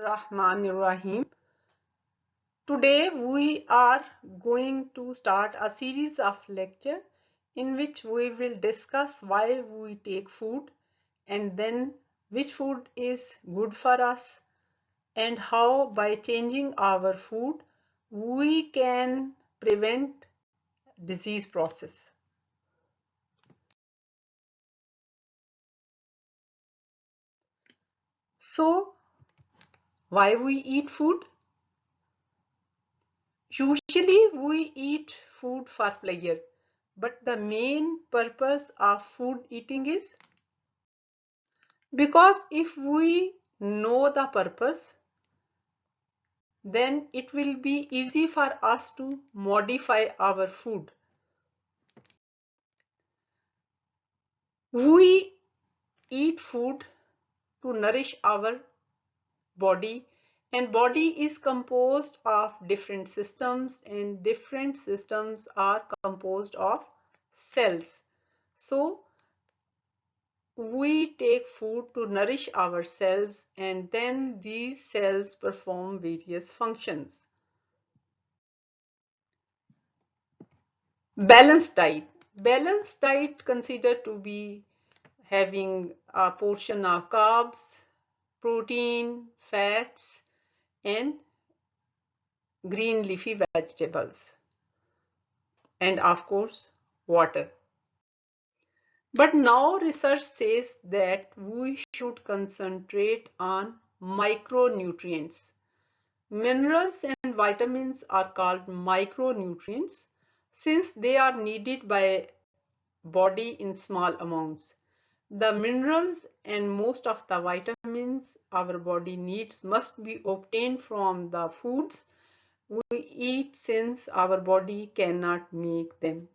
Bismillahirrahmanirrahim. Today we are going to start a series of lecture in which we will discuss why we take food and then which food is good for us and how by changing our food we can prevent disease process. So why we eat food? Usually we eat food for pleasure, but the main purpose of food eating is because if we know the purpose, then it will be easy for us to modify our food. We eat food to nourish our body and body is composed of different systems and different systems are composed of cells. So we take food to nourish our cells and then these cells perform various functions. Balanced diet. Balanced diet considered to be having a portion of carbs, protein, fats and green leafy vegetables and of course water. But now research says that we should concentrate on micronutrients. Minerals and vitamins are called micronutrients since they are needed by body in small amounts. The minerals and most of the vitamins our body needs must be obtained from the foods we eat since our body cannot make them.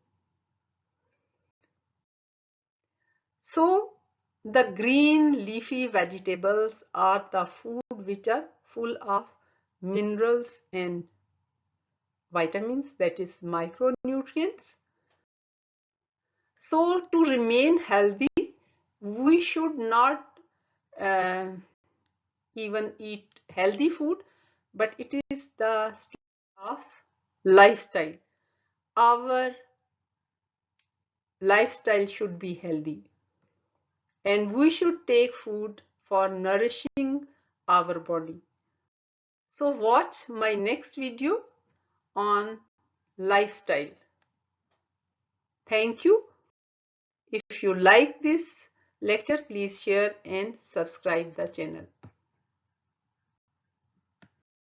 So the green leafy vegetables are the food which are full of minerals and vitamins that is micronutrients. So to remain healthy we should not uh, even eat healthy food but it is the of lifestyle. Our lifestyle should be healthy. And we should take food for nourishing our body. So watch my next video on lifestyle. Thank you. If you like this lecture please share and subscribe the channel